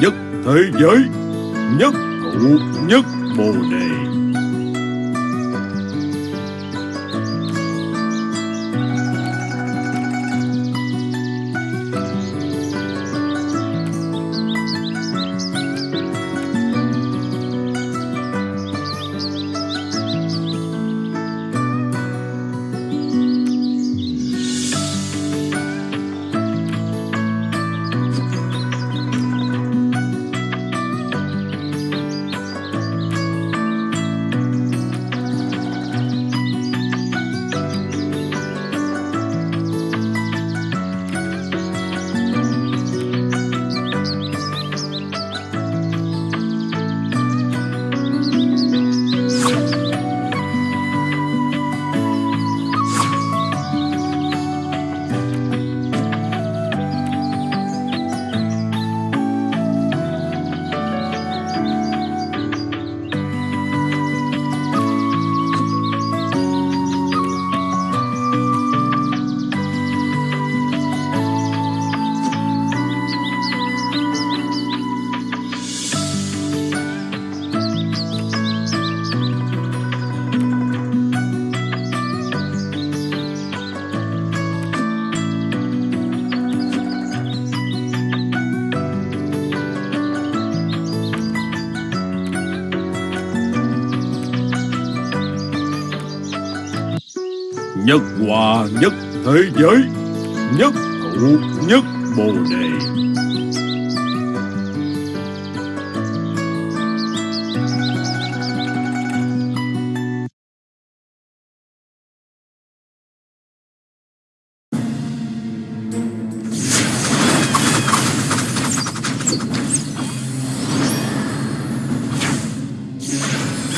nhất thế giới Nhất thụ nhất bồ đề.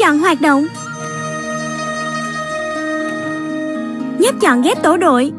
chọn hoạt động. Nhấp chọn ghép tổ đội.